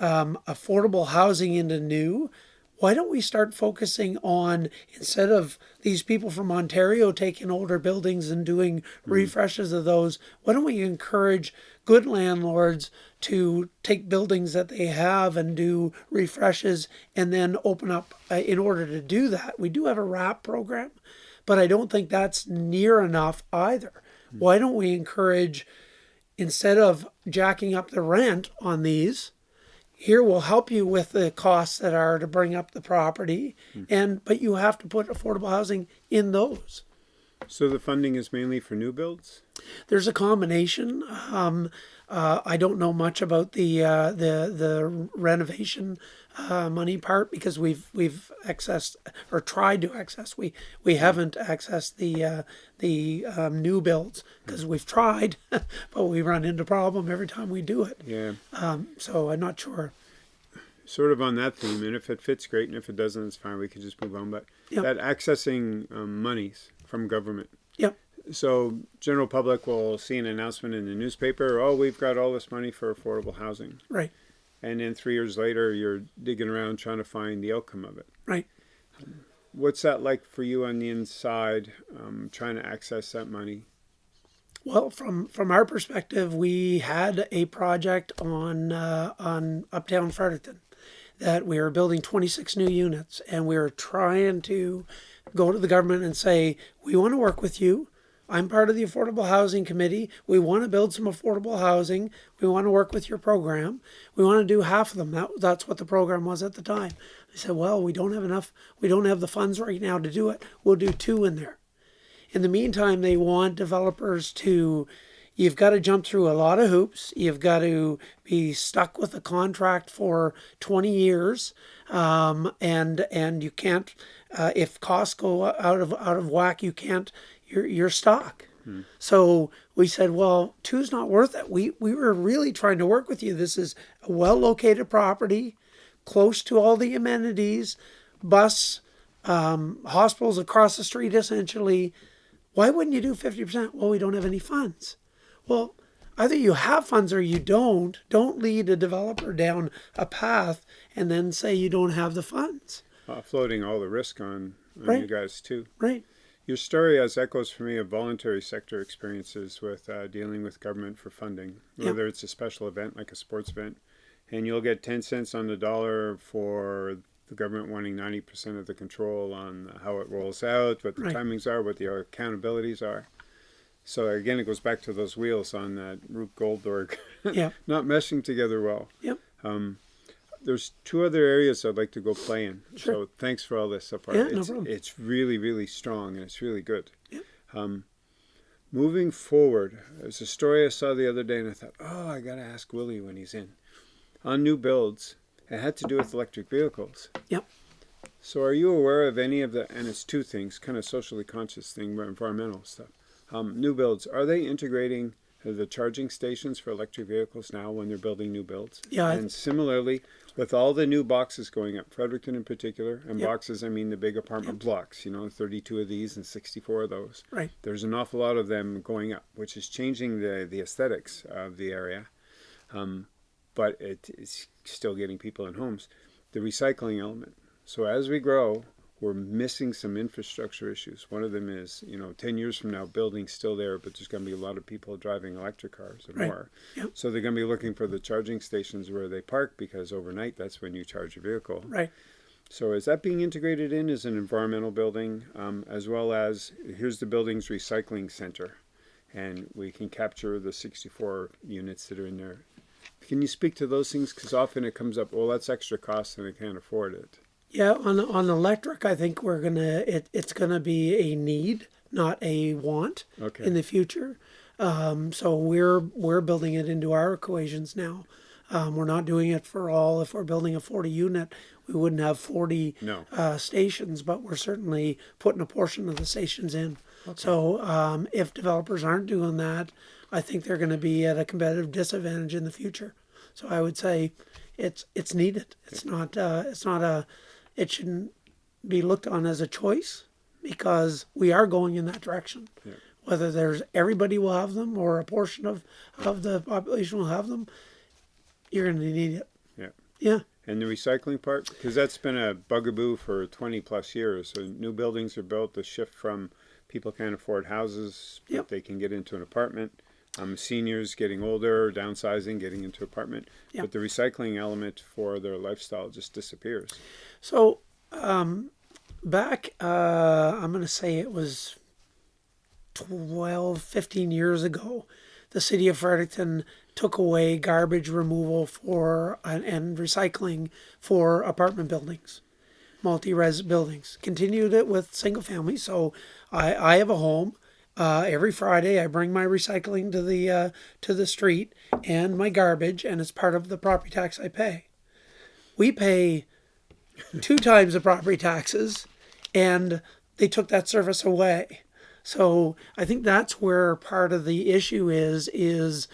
um, affordable housing into new, why don't we start focusing on instead of these people from Ontario taking older buildings and doing refreshes of those, why don't we encourage good landlords to take buildings that they have and do refreshes and then open up uh, in order to do that. We do have a RAP program, but I don't think that's near enough either. Why don't we encourage instead of jacking up the rent on these, here we'll help you with the costs that are to bring up the property and but you have to put affordable housing in those. So the funding is mainly for new builds? there's a combination. Um, uh, i don't know much about the uh, the the renovation uh, money part because we've we've accessed or tried to access we we haven't accessed the uh, the um, new builds because we've tried but we run into problem every time we do it Yeah. um, so i'm not sure Sort of on that theme, and if it fits, great, and if it doesn't, it's fine. We can just move on. But Yep. that accessing um, monies from government, yep So general public will see an announcement in the newspaper, oh, we've got all this money for affordable housing. right And then three years later, you're digging around trying to find the outcome of it. right What's that like for you on the inside, um, trying to access that money? Well, from from our perspective, we had a project on uh, on Uptown Fredericton that we were building 26 new units, and we were trying to go to the government and say, we want to work with you. I'm part of the Affordable Housing Committee. We want to build some affordable housing. We want to work with your program. We want to do half of them. That, that's what the program was at the time. They said, well, we don't have enough. We don't have the funds right now to do it. We'll do two in there. In the meantime, they want developers to, you've got to jump through a lot of hoops. You've got to be stuck with a contract for 20 years. Um, and, and you can't, uh, if costs go out of, out of whack, you can't, you're, you're stuck. So we said, well, two's not worth it. We, we were really trying to work with you. This is a well located property, close to all the amenities, bus, um, hospitals across the street essentially. Why wouldn't you do 50%? Well, we don't have any funds. Well, either you have funds or you don't. Don't lead a developer down a path and then say you don't have the funds. Floating all the risk on, on Right. you guys too. Right. Your story has echoes for me of voluntary sector experiences with uh, dealing with government for funding, Yep. whether it's a special event like a sports event, and you'll get 10 cents on the dollar for the government wanting 90% of the control on how it rolls out, what the Right. timings are, what the accountabilities are. So again, it goes back to those wheels on that Rube Goldberg Yeah. not meshing together well. Yep. Um, there's two other areas I'd like to go play in. Sure. So thanks for all this so far. Yeah, no it's, problem. it's really, really strong and it's really good. Yep. Um, moving forward, there's a story I saw the other day, and I thought, oh, I got to ask Willie when he's in. On new builds, it had to do with electric vehicles. Yep. So, are you aware of any of the, and it's two things, kind of socially conscious thing, but environmental stuff. Um, new builds, are they integrating the charging stations for electric vehicles now when they're building new builds? Yeah, And similarly, with all the new boxes going up, Fredericton in particular, and Yep. boxes, I mean the big apartment blocks, you know, 32 of these and 64 of those. Right. There's an awful lot of them going up, which is changing the, the aesthetics of the area. Um, but it is still getting people in homes. The recycling element. So as we grow, we're missing some infrastructure issues. One of them is, you know, 10 years from now, building's still there, but there's going to be a lot of people driving electric cars or Right. more. Yep. So they're going to be looking for the charging stations where they park because overnight that's when you charge your vehicle. Right. So is that being integrated in as an environmental building, um, as well as here's the building's recycling center, and we can capture the 64 units that are in there. Can you speak to those things? Because often it comes up, well, that's extra cost and I can't afford it. Yeah, on on electric, I think we're gonna it, it's gonna be a need, not a want, Okay. in the future. Um, so we're we're building it into our equations now. Um, we're not doing it for all. If we're building a 40 unit, we wouldn't have 40 No. uh, stations, but we're certainly putting a portion of the stations in. So um, if developers aren't doing that, I think they're going to be at a competitive disadvantage in the future. So I would say it's it's needed. It's not uh, it's not a it shouldn't be looked on as a choice because we are going in that direction. Yeah. Whether there's everybody will have them or a portion of, of the population will have them, you're going to need it. Yeah. Yeah. And the recycling part, because that's been a bugaboo for 20 plus years. So new buildings are built to shift from people can't afford houses, but Yep. they can get into an apartment. Um, seniors getting older, downsizing, getting into apartment. Yep. But the recycling element for their lifestyle just disappears. So um, back, uh, I'm going to say it was 12, 15 years ago, the city of Fredericton took away garbage removal for and, and recycling for apartment buildings, multi-res buildings. Continued it with single family. So I, I have a home. Uh, every Friday, I bring my recycling to the uh, to the street and my garbage, and it's part of the property tax I pay. We pay two times the property taxes, and they took that service away. So I think that's where part of the issue is. Is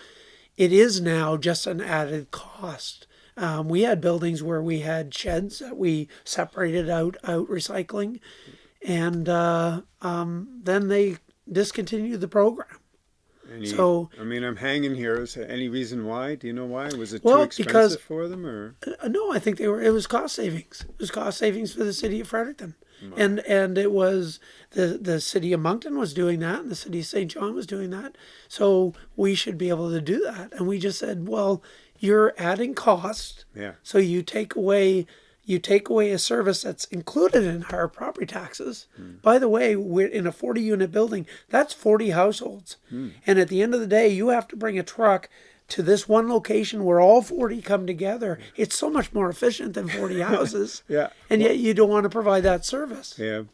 it is now just an added cost. Um, we had buildings where we had sheds that we separated out out recycling, and uh, um, then they discontinued the program. Any, So- I mean, I'm hanging here. Is there any reason why? Do you know why? Was it Well, too expensive because- for them, or Uh, no, I think they were. It was cost savings. It was cost savings for the city of Fredericton, and and it was the the city of Moncton was doing that, and the city of St. John was doing that. So we should be able to do that. And we just said, well, you're adding cost, yeah, so you take away you take away a service that's included in our property taxes. By the way, we're in a 40 unit building. That's 40 households. And at the end of the day, you have to bring a truck to this one location where all 40 come together. It's so much more efficient than 40 houses. yeah, And yet you don't want to provide that service. yeah.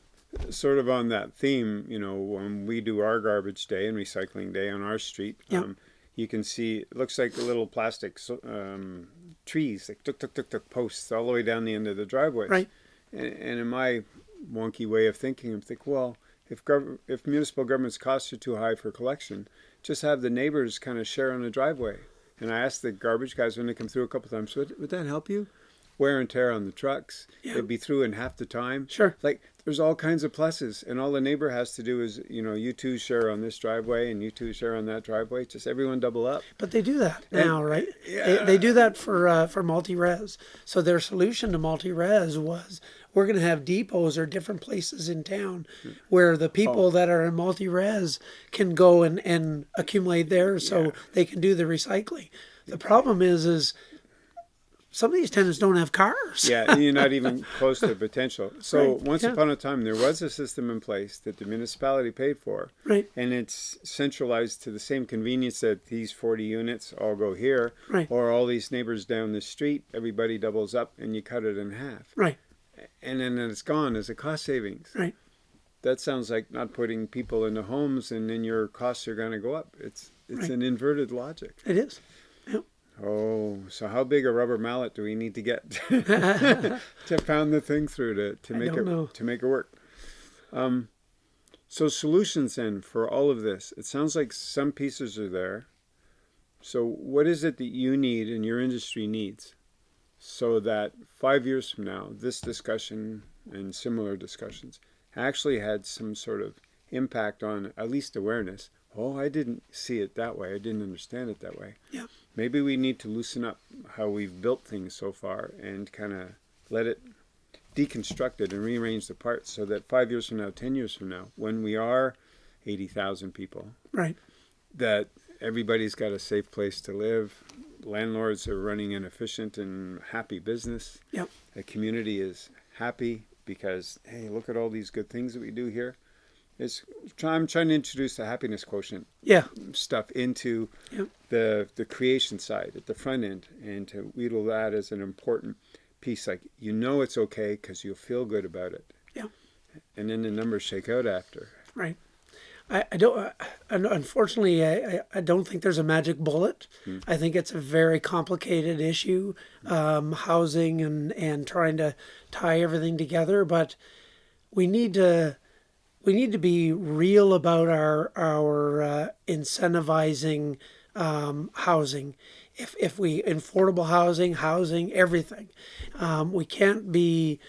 Sort of on that theme, you know, when we do our garbage day and recycling day on our street, Yeah. um, you can see it looks like a little plastic um, trees, like tuk tuk tuk tuk posts all the way down the end of the driveway. Right. And, and in my wonky way of thinking, I'm thinking, well, if gov- if municipal government's costs are too high for collection, just have the neighbors kind of share on the driveway. And I asked the garbage guys when they come through a couple times, would, would that help you? Wear and tear on the trucks. Yeah. They'd be through in half the time. Sure. Like there's all kinds of pluses, and all the neighbor has to do is, you know, you two share on this driveway, and you two share on that driveway. Just everyone double up. But they do that now, right? yeah. They, they do that for uh, for multi-res. So their solution to multi-res was we're going to have depots or different places in town where the people that are in multi-res can go and, and accumulate there so they can do the recycling. The problem is is some of these tenants don't have cars. Yeah, you're not even close to potential. So Right, once yeah. upon a time, there was a system in place that the municipality paid for, Right. and it's centralized to the same convenience that these 40 units all go here, Right. or all these neighbors down the street, everybody doubles up, and you cut it in half, Right. and then it's gone as a cost savings. Right. that sounds like not putting people into homes, and then your costs are going to go up. It's it's Right. an inverted logic. It is. Oh, so how big a rubber mallet do we need to get to pound the thing through to, to make it know. to make it work? Um, so solutions then for all of this. It sounds like some pieces are there. So what is it that you need and your industry needs, so that five years from now, this discussion and similar discussions actually had some sort of impact on at least awareness. Oh, I didn't see it that way. I didn't understand it that way. Yeah. Maybe we need to loosen up how we've built things so far and kind of let it deconstruct it and rearrange the parts so that five years from now, ten years from now, when we are 80,000 people, Right. that everybody's got a safe place to live. Landlords are running an efficient and happy business. Yep. The community is happy because, hey, look at all these good things that we do here. It's, I'm trying to introduce the happiness quotient Yeah. stuff into the the creation side at the front end and to wheedle that as an important piece like you know it's okay because you'll feel good about it Yeah. and then the numbers shake out after Right. I, I don't. Uh, unfortunately, I, I, I don't think there's a magic bullet. I think it's a very complicated issue, um, housing and and trying to tie everything together. But we need to we need to be real about our our uh, incentivizing um, housing. If if we affordable housing, housing, everything, um, we can't be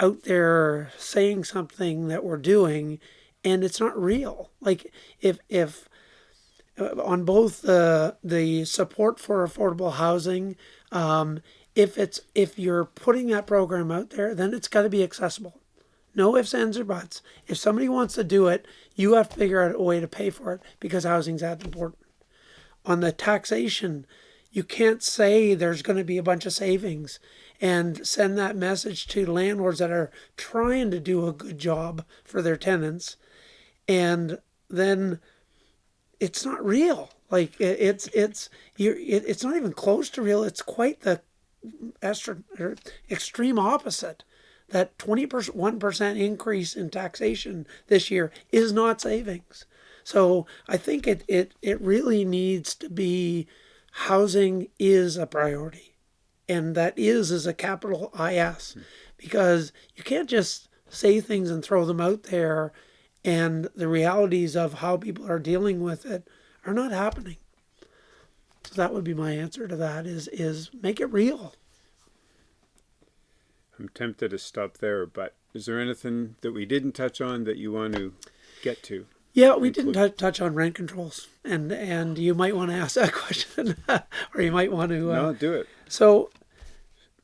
out there saying something that we're doing and it's not real. Like if if uh, on both the the support for affordable housing, um, if it's if you're putting that program out there, then it's got to be accessible. No ifs, ands, or buts. If somebody wants to do it, you have to figure out a way to pay for it because housing's that important. On the taxation, you can't say there's going to be a bunch of savings and send that message to landlords that are trying to do a good job for their tenants and then it's not real like it, it's it's you it, it's not even close to real it's quite the extra, er, extreme opposite that 21% increase in taxation this year is not savings so i think it it it really needs to be housing is a priority and that is is a capital is hmm. because you can't just say things and throw them out there and the realities of how people are dealing with it are not happening. So that would be my answer to that is is make it real. I'm tempted to stop there but is there anything that we didn't touch on that you want to get to Yeah, we didn't tou- touch on rent controls, and and you might want to ask that question, or you might want to. Uh, no do it So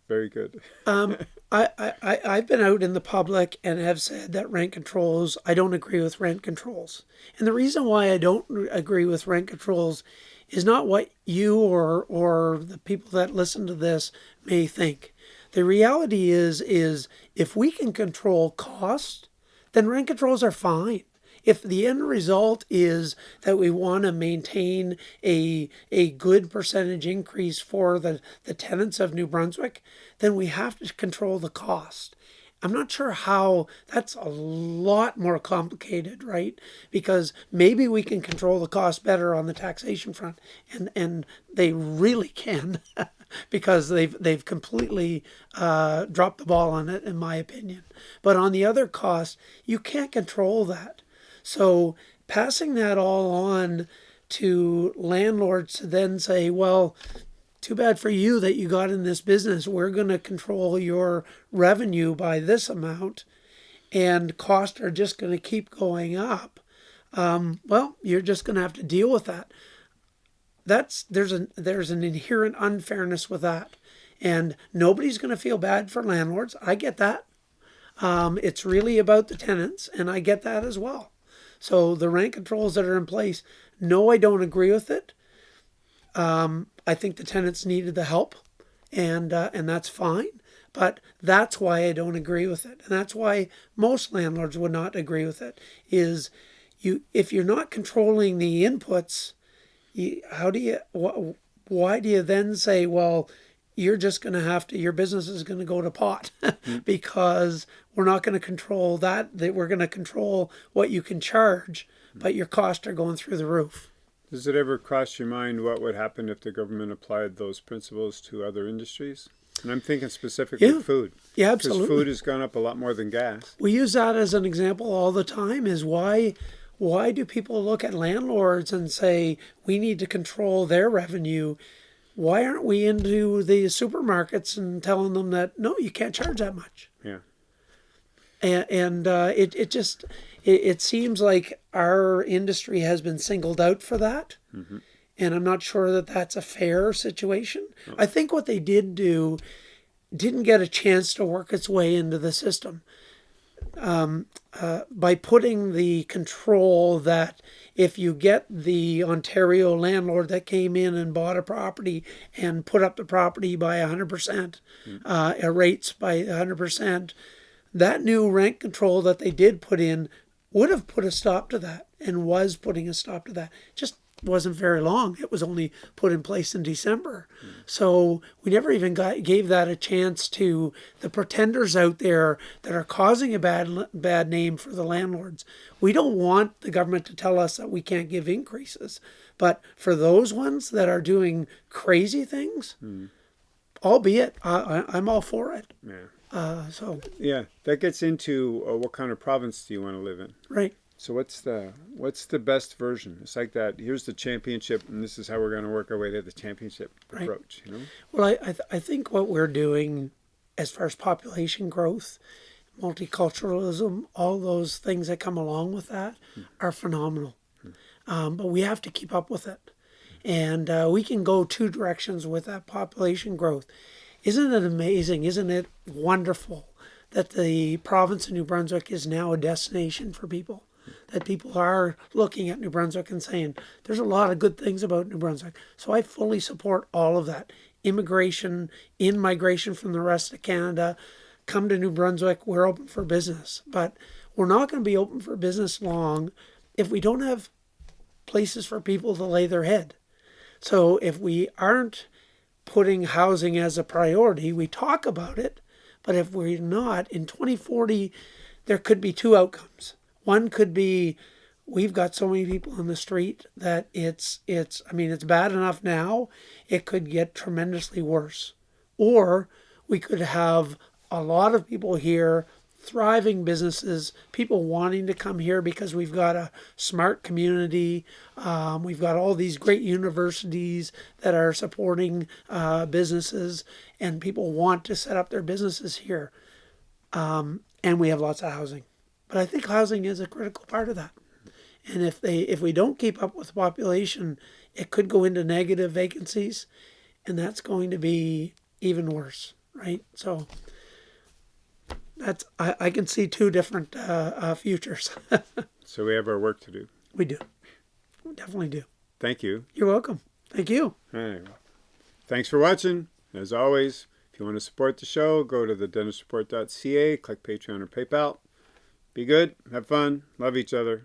very good Um, I, I, I- I've been out in the public and have said that rent controls, I don't agree with rent controls. And the reason why I don't agree with rent controls is not what you or, or the people that listen to this may think. The reality is, is if we can control cost, then rent controls are fine. If the end result is that we want to maintain a, a good percentage increase for the, the tenants of New Brunswick, then we have to control the cost. I'm not sure how that's a lot more complicated, right? Because maybe we can control the cost better on the taxation front, and, and they really can, because they've they've completely uh, dropped the ball on it, in my opinion. But on the other cost, you can't control that. So passing that all on to landlords to then say, well, too bad for you that you got in this business. We're going to control your revenue by this amount, and costs are just going to keep going up. Um, well, you're just going to have to deal with that. That's there's an there's an inherent unfairness with that, and nobody's going to feel bad for landlords. I get that. Um, it's really about the tenants, and I get that as well. So the rent controls that are in place, no, I don't agree with it. Um, I think the tenants needed the help, and uh, and that's fine. But that's why I don't agree with it, and that's why most landlords would not agree with it. Is you if you're not controlling the inputs, you, how do you wh- why do you then say well? you're just going to have to your business is going to go to pot mm. because we're not going to control that that we're going to control what you can charge mm. but your costs are going through the roof Does it ever cross your mind what would happen if the government applied those principles to other industries? And I'm thinking specifically Yeah. food. yeah absolutely. Because food has gone up a lot more than gas. we use that as an example all the time is why why do people look at landlords and say we need to control their revenue why aren't we into the supermarkets and telling them that no you can't charge that much Yeah. and, and uh, it, it just it, it seems like our industry has been singled out for that. And i'm not sure that that's a fair situation. I think what they did do didn't get a chance to work its way into the system um, uh, by putting the control that if you get the Ontario landlord that came in and bought a property and put up the property by 100%, uh, uh, rates by 100%, that new rent control that they did put in would have put a stop to that and was putting a stop to that. Just wasn't very long. It was only put in place in December. So we never even got, gave that a chance to the pretenders out there that are causing a bad bad name for the landlords. We don't want the government to tell us that we can't give increases. But for those ones that are doing crazy things, albeit I, I, I'm all for it. Yeah. Uh, so Yeah. That gets into uh, what kind of province do you want to live in? right. So what's the what's the best version? It's like that. Here's the championship, and this is how we're going to work our way to the championship Right. approach. You know. Well, I, I, th- I think what we're doing as far as population growth, multiculturalism, all those things that come along with that are phenomenal. Um, but we have to keep up with it. And uh, we can go two directions with that population growth. Isn't it amazing? Isn't it wonderful that the province of New Brunswick is now a destination for people? That people are looking at New Brunswick and saying, there's a lot of good things about New Brunswick. So I fully support all of that. Immigration, in migration from the rest of Canada, come to New Brunswick, we're open for business. But we're not going to be open for business long if we don't have places for people to lay their head. So if we aren't putting housing as a priority, we talk about it, but if we're not, in 2040, there could be two outcomes. One could be we've got so many people on the street that it's it's I mean it's bad enough now, it could get tremendously worse. Or we could have a lot of people here thriving businesses, people wanting to come here because we've got a smart community. Um, we've got all these great universities that are supporting uh, businesses, and people want to set up their businesses here. Um, and we have lots of housing, but I think housing is a critical part of that. And if they if we don't keep up with the population, it could go into negative vacancies, and that's going to be even worse, right? So that's I, I can see two different uh, uh, futures. So we have our work to do. we do, we definitely do. Thank you. You're welcome. Thank you. Right. Thanks for watching. As always, if you want to support the show, go to thedentistreport.ca, click Patreon or PayPal. Be good, have fun, love each other.